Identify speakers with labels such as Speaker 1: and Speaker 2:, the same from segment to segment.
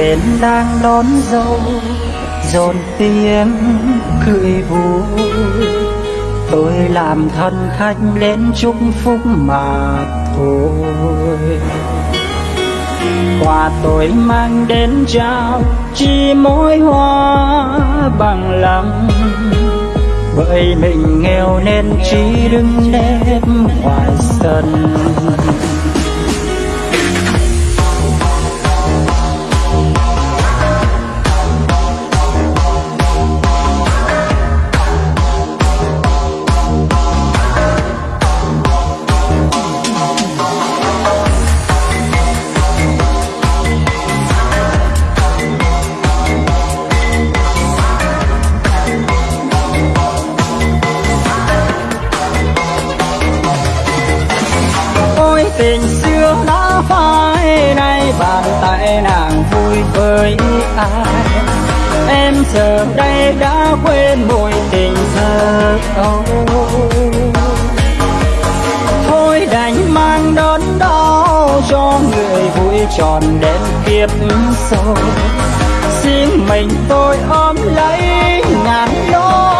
Speaker 1: bên đang đón dâu, dồn tiếng cười vui. Tôi làm thân khách đến chúc phúc mà thôi. Quà tôi mang đến trao, chỉ mỗi hoa bằng lòng bởi mình nghèo nên chỉ đứng nếp ngoài sân. Tình xưa đã phai nay bàn tay nàng vui với ai? Em giờ đây đã quên mùi tình thơ âu thôi đành mang đớn đau cho người vui tròn đến kiếp sau xin mình tôi ôm lấy ngàn nỗi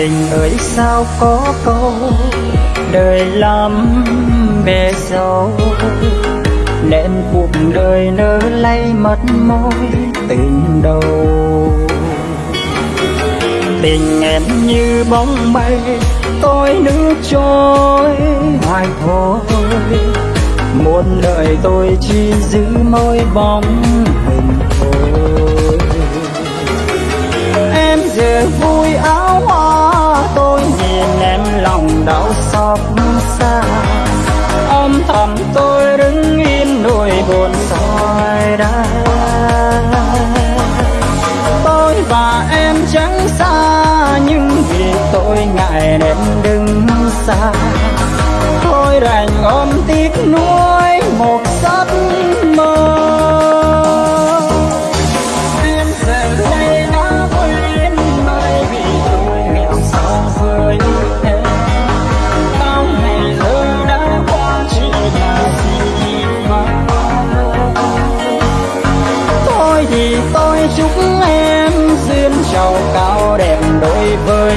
Speaker 1: tình ơi sao có câu đời lắm bề dâu. Nên cuộc đời nỡ lay mất mối tình đầu. Tình em như bóng bay, tôi nước trôi hoài thôi. Muôn đời tôi chỉ giữ môi bóng hình thôi. Em giờ vui áo hoa lòng đau xót xa. Âm thầm tôi đứng yên nỗi buồn soi đã tôi và em chẳng xa, nhưng vì tôi ngại nên đứng xa. Thôi đành ôm tiếc nuối một giấc chúc em duyên giàu cao đẹp đôi với